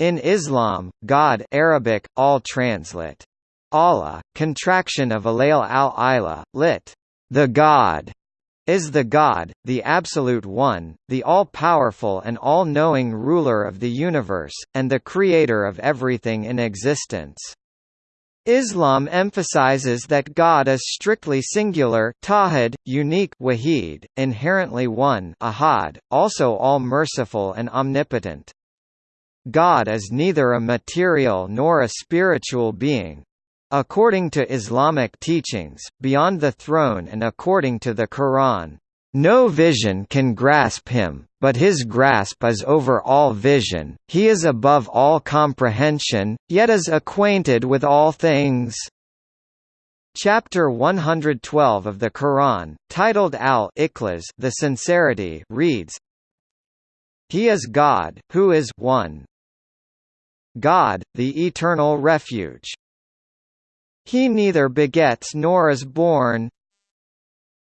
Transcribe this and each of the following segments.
In Islam, God Arabic, all translate. Allah, contraction of Alail al-Ilah, lit. The God, is the God, the Absolute One, the all-powerful and all-knowing ruler of the universe, and the creator of everything in existence. Islam emphasizes that God is strictly singular tawhid, unique wahid, inherently one ahad, also all-merciful and omnipotent. God is neither a material nor a spiritual being. According to Islamic teachings, beyond the throne and according to the Quran, no vision can grasp him, but his grasp is over all vision, he is above all comprehension, yet is acquainted with all things. Chapter 112 of the Quran, titled Al-Ikhlas the Sincerity, reads, He is God, who is one, God, the eternal refuge. He neither begets nor is born,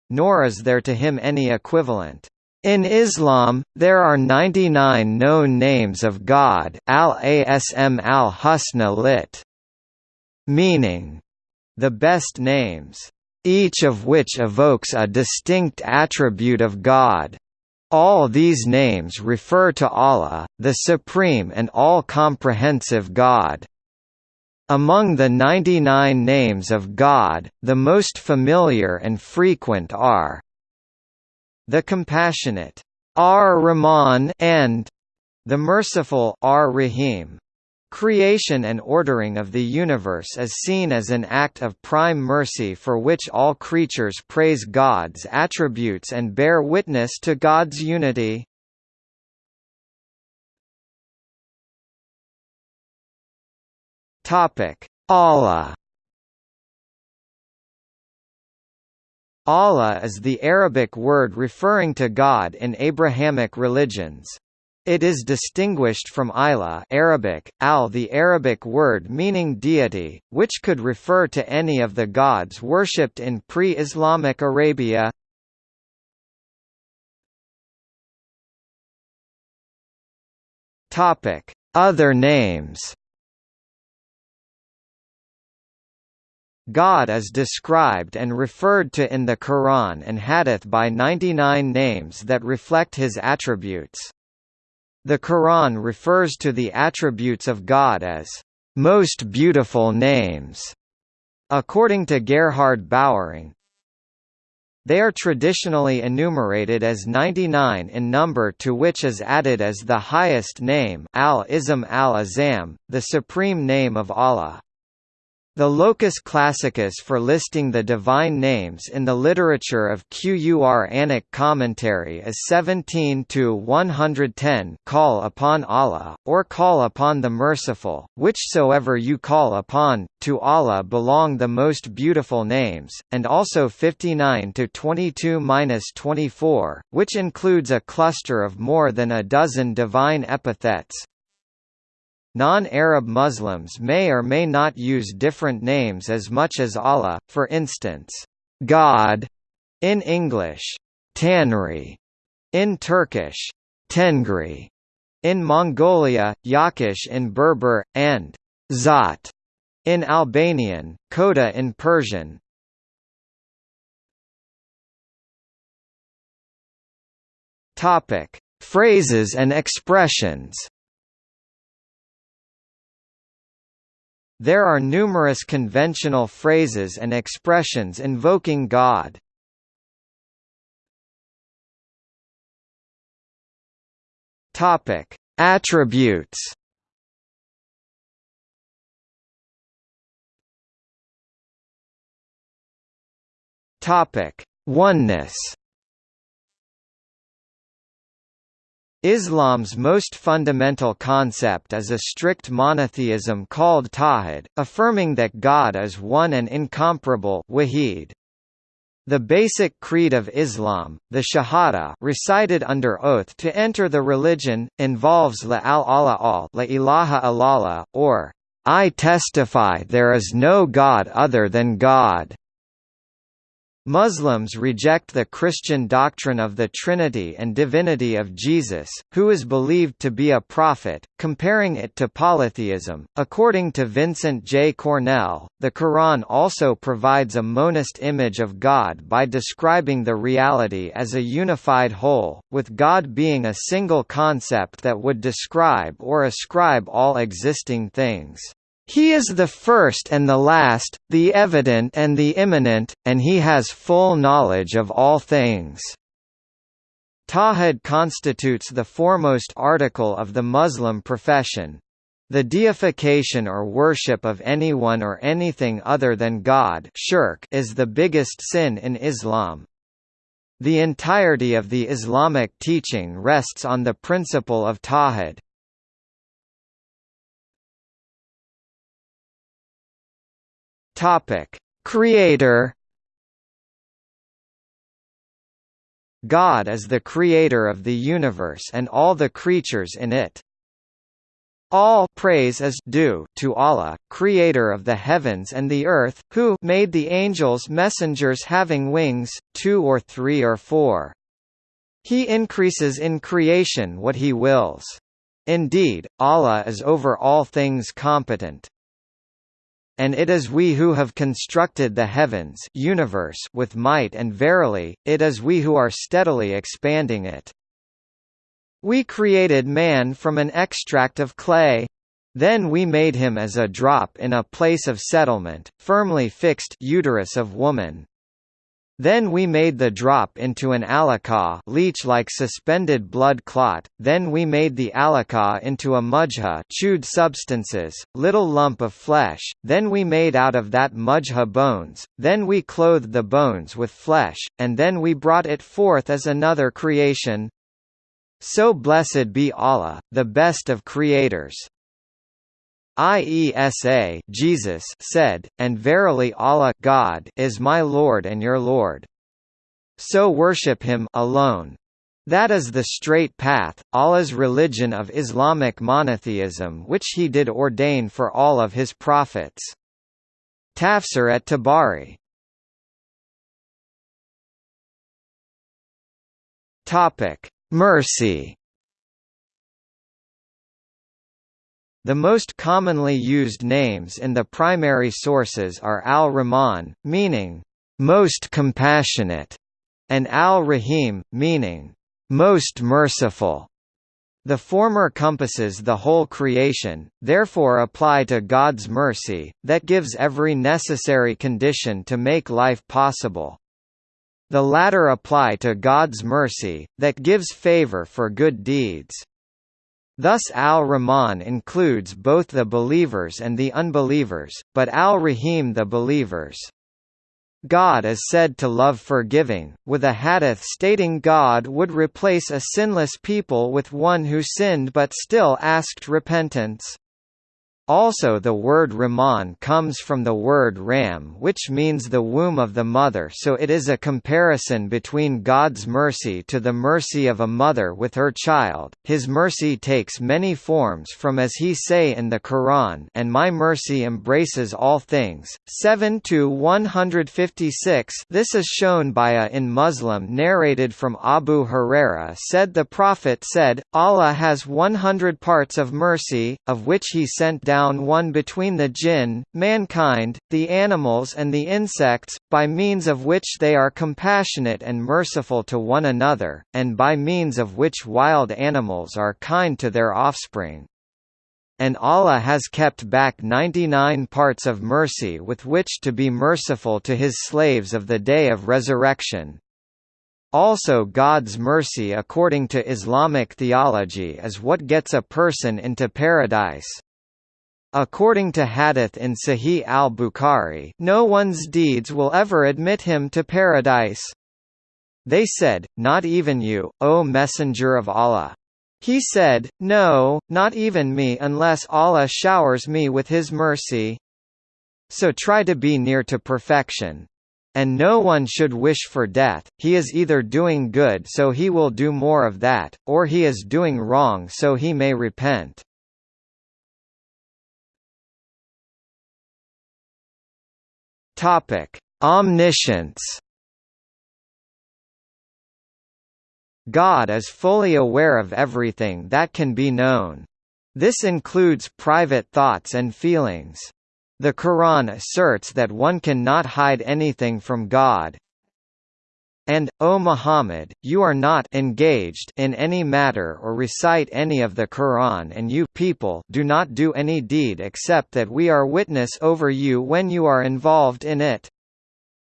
nor is there to him any equivalent. In Islam, there are 99 known names of God al-Asm al-Husna lit. Meaning, the best names, each of which evokes a distinct attribute of God. All these names refer to Allah, the supreme and all-comprehensive God. Among the 99 names of God, the most familiar and frequent are the Compassionate Ar-Rahman and the Merciful Ar-Rahim. Creation and ordering of the universe is seen as an act of prime mercy for which all creatures praise God's attributes and bear witness to God's unity. Allah Allah is the Arabic word referring to God in Abrahamic religions. It is distinguished from Ilah Arabic, al the Arabic word meaning deity, which could refer to any of the gods worshipped in pre-Islamic Arabia. Other names God is described and referred to in the Quran and Hadith by 99 names that reflect his attributes. The Quran refers to the attributes of God as most beautiful names. According to Gerhard Böwering, they are traditionally enumerated as 99 in number to which is added as the highest name al-Ism al-Azam, the supreme name of Allah. The locus classicus for listing the divine names in the literature of Quranic commentary is 17 to 110 Call upon Allah, or Call upon the Merciful, whichsoever you call upon, to Allah belong the most beautiful names, and also 59 to 22-24, which includes a cluster of more than a dozen divine epithets, Non-Arab Muslims may or may not use different names as much as Allah, for instance, God in English, Tanri in Turkish, Tengri in Mongolia, Yakish in Berber, and Zat in Albanian, Khoda in Persian. Topic: Phrases and expressions. There are numerous conventional phrases and expressions invoking God. Topic: Attributes. Topic: Oneness. Islam's most fundamental concept is a strict monotheism called tawhid, affirming that God is one and incomparable wahid. The basic creed of Islam, the Shahada recited under oath to enter the religion, involves La al-Allah al La ilaha illallah, or I testify there is no God other than God. Muslims reject the Christian doctrine of the Trinity and divinity of Jesus, who is believed to be a prophet, comparing it to polytheism. According to Vincent J. Cornell, the Quran also provides a monist image of God by describing the reality as a unified whole, with God being a single concept that would describe or ascribe all existing things. He is the first and the last, the evident and the immanent, and he has full knowledge of all things. Tawhid constitutes the foremost article of the Muslim profession. The deification or worship of anyone or anything other than God shirk is the biggest sin in Islam. The entirety of the Islamic teaching rests on the principle of Tawhid. Topic: Creator God is the creator of the universe and all the creatures in it. All praise is due to Allah, creator of the heavens and the earth, who made the angels messengers having wings, two or three or four. He increases in creation what he wills. Indeed, Allah is over all things competent. And it is we who have constructed the heavens universe with might and verily, it is we who are steadily expanding it. We created man from an extract of clay. Then we made him as a drop in a place of settlement, firmly fixed uterus of woman. Then we made the drop into an alaqah leech-like suspended blood clot, then we made the alaqah into a mujha chewed substances, little lump of flesh, then we made out of that mujha bones, then we clothed the bones with flesh, and then we brought it forth as another creation. So blessed be Allah, the best of creators. Isa Jesus said, and verily Allah God is my Lord and your Lord. So worship him alone. That is the straight path, Allah's religion of Islamic monotheism which he did ordain for all of his prophets. Tafsir at Tabari Mercy The most commonly used names in the primary sources are al-Rahman, meaning, "...most compassionate", and al-Rahim, meaning, "...most merciful". The former compasses the whole creation, therefore apply to God's mercy, that gives every necessary condition to make life possible. The latter apply to God's mercy, that gives favor for good deeds. Thus al-Rahman includes both the believers and the unbelievers, but al-Rahim the believers. God is said to love forgiving, with a hadith stating God would replace a sinless people with one who sinned but still asked repentance. Also the word Rahman comes from the word Rahm which means the womb of the mother so it is a comparison between God's mercy to the mercy of a mother with her child. His mercy takes many forms from as he say in the Quran and my mercy embraces all things. 7 to 156 This is shown by a in Muslim narrated from Abu Huraira said the Prophet said, Allah has 100 parts of mercy, of which he sent down down one between the jinn, mankind, the animals and the insects, by means of which they are compassionate and merciful to one another, and by means of which wild animals are kind to their offspring. And Allah has kept back 99 parts of mercy with which to be merciful to his slaves of the day of resurrection. Also God's mercy according to Islamic theology is what gets a person into paradise. According to hadith in Sahih al-Bukhari, no one's deeds will ever admit him to paradise. They said, Not even you, O Messenger of Allah. He said, No, not even me unless Allah showers me with His mercy. So try to be near to perfection. And no one should wish for death, he is either doing good so he will do more of that, or he is doing wrong so he may repent. Topic: Omniscience. God is fully aware of everything that can be known. This includes private thoughts and feelings. The Quran asserts that one cannot hide anything from God, and, O Muhammad, you are not engaged in any matter or recite any of the Quran and you people do not do any deed except that we are witness over you when you are involved in it.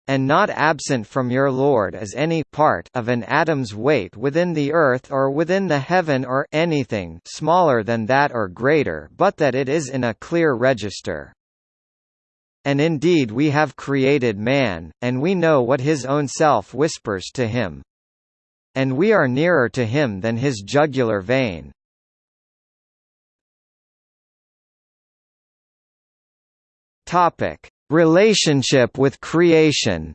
And not absent from your Lord is any part of an atom's weight within the earth or within the heaven or anything smaller than that or greater but that it is in a clear register. And indeed we have created man, and we know what his own self whispers to him. And we are nearer to him than his jugular vein. Topic: Relationship with creation.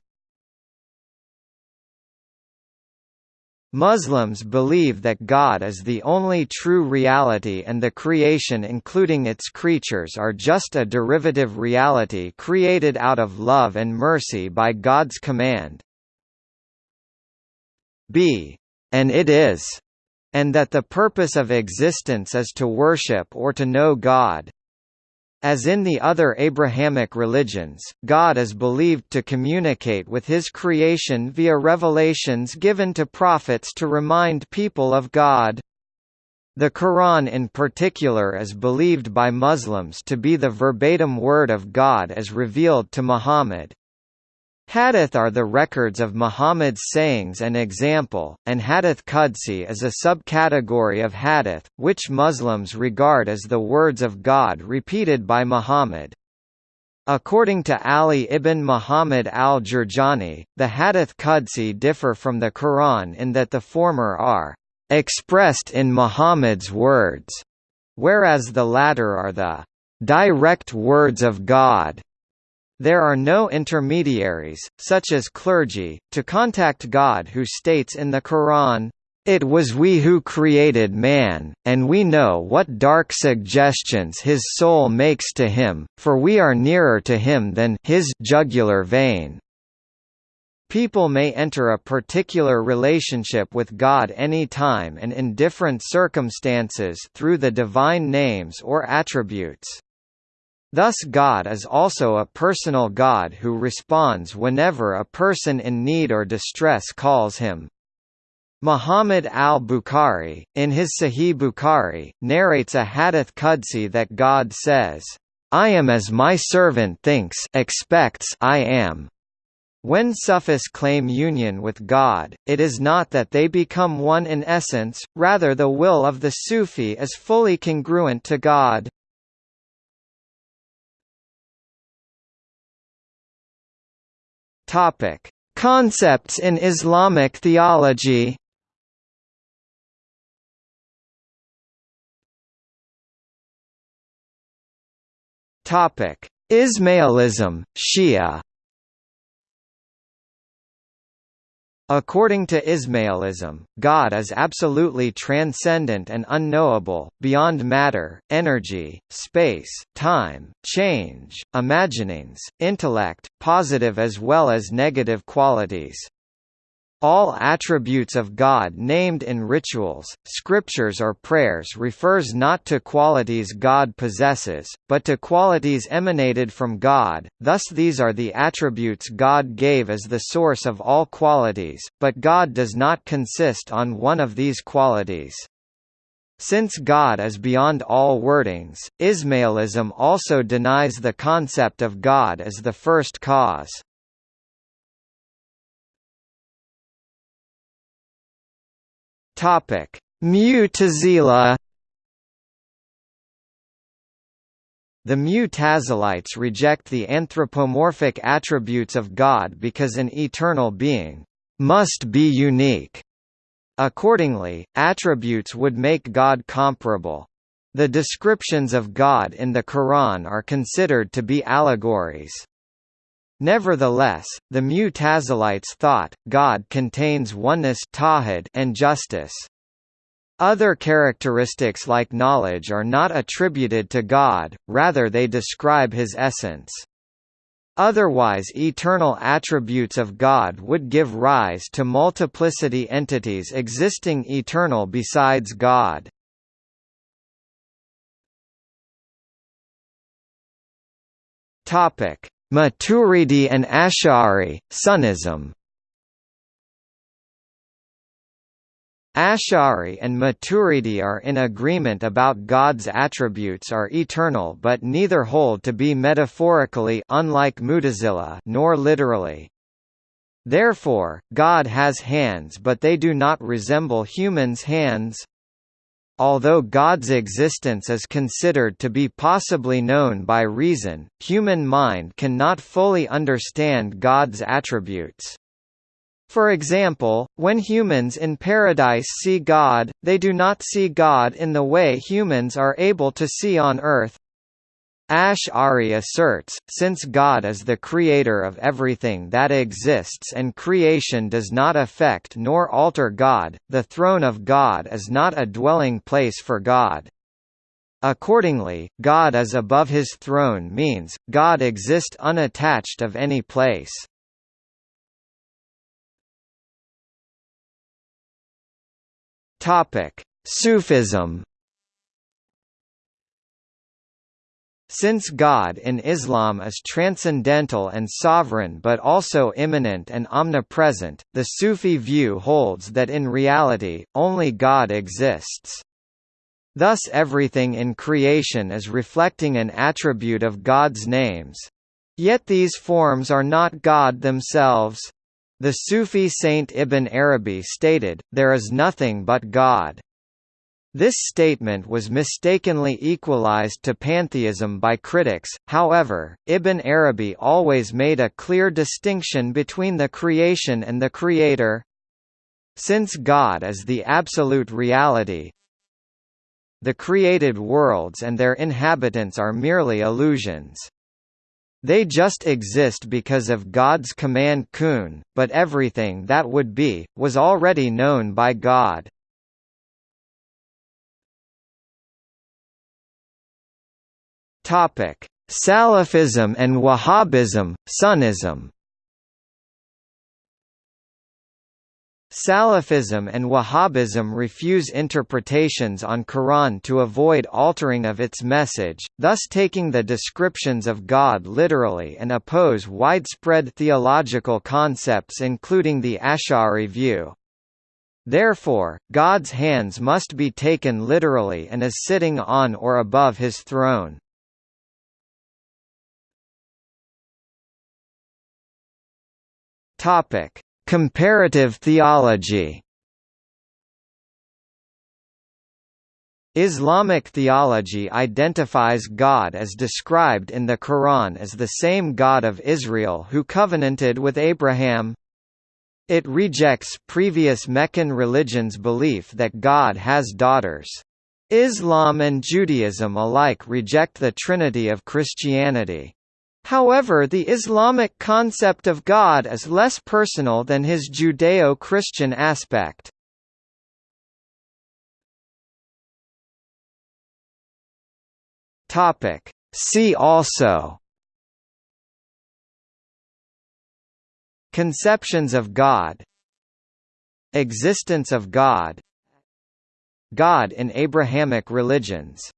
Muslims believe that God is the only true reality and the creation including its creatures are just a derivative reality created out of love and mercy by God's command. b. And it is. And that the purpose of existence is to worship or to know God. As in the other Abrahamic religions, God is believed to communicate with his creation via revelations given to prophets to remind people of God. The Quran in particular is believed by Muslims to be the verbatim word of God as revealed to Muhammad. Hadith are the records of Muhammad's sayings and example, and Hadith Qudsi is a subcategory of Hadith, which Muslims regard as the words of God repeated by Muhammad. According to Ali ibn Muhammad al-Jurjani, the Hadith Qudsi differ from the Quran in that the former are expressed in Muhammad's words, whereas the latter are the direct words of God. There are no intermediaries, such as clergy, to contact God who states in the Quran, "...it was we who created man, and we know what dark suggestions his soul makes to him, for we are nearer to him than his jugular vein." People may enter a particular relationship with God any time and in different circumstances through the divine names or attributes. Thus God is also a personal God who responds whenever a person in need or distress calls him. Muhammad al-Bukhari, in his Sahih Bukhari, narrates a hadith Qudsi that God says, "I am as my servant thinks expects I am." When Sufis claim union with God, it is not that they become one in essence, rather the will of the Sufi is fully congruent to God. Topic: Concepts in Islamic theology. Topic: Ismailism, Shia. According to Ismailism, God is absolutely transcendent and unknowable, beyond matter, energy, space, time, change, imaginings, intellect, positive as well as negative qualities. All attributes of God named in rituals, scriptures or prayers refers not to qualities God possesses, but to qualities emanated from God, thus these are the attributes God gave as the source of all qualities, but God does not consist on one of these qualities. Since God is beyond all wordings, Ismailism also denies the concept of God as the first cause. Topic: Mu'tazila The Mu'tazilites reject the anthropomorphic attributes of God because an eternal being must be unique. Accordingly, attributes would make God comparable. The descriptions of God in the Quran are considered to be allegories. Nevertheless, the Mu'tazilites thought, God contains oneness and justice. Other characteristics like knowledge are not attributed to God, rather they describe his essence. Otherwise eternal attributes of God would give rise to multiplicity entities existing eternal besides God. Maturidi and Ash'ari, Sunnism Ash'ari and Maturidi are in agreement about God's attributes are eternal but neither hold to be metaphorically unlike Mutazila nor literally. Therefore, God has hands but they do not resemble humans' hands. Although God's existence is considered to be possibly known by reason, human mind cannot fully understand God's attributes. For example, when humans in paradise see God, they do not see God in the way humans are able to see on earth. Ash'ari asserts, since God is the creator of everything that exists and creation does not affect nor alter God, the throne of God is not a dwelling place for God. Accordingly, God is above his throne means, God exists unattached of any place. Sufism. Since God in Islam is transcendental and sovereign but also immanent and omnipresent, the Sufi view holds that in reality, only God exists. Thus everything in creation is reflecting an attribute of God's names. Yet these forms are not God themselves. The Sufi saint Ibn Arabi stated, there is nothing but God. This statement was mistakenly equalized to pantheism by critics, however, Ibn Arabi always made a clear distinction between the creation and the creator. Since God is the absolute reality, the created worlds and their inhabitants are merely illusions. They just exist because of God's command kun, but everything that would be, was already known by God. Salafism and Wahhabism, Sunnism Salafism and Wahhabism refuse interpretations on Quran to avoid altering of its message, thus taking the descriptions of God literally and oppose widespread theological concepts including the Ash'ari view. Therefore, God's hands must be taken literally and is sitting on or above his throne. Topic Comparative theology Islamic theology identifies God as described in the Quran as the same God of Israel who covenanted with Abraham. It rejects previous Meccan religions' belief that God has daughters. Islam and Judaism alike reject the Trinity of Christianity. However the Islamic concept of God is less personal than his Judeo-Christian aspect. See also. Conceptions of God. Existence of God. God in Abrahamic religions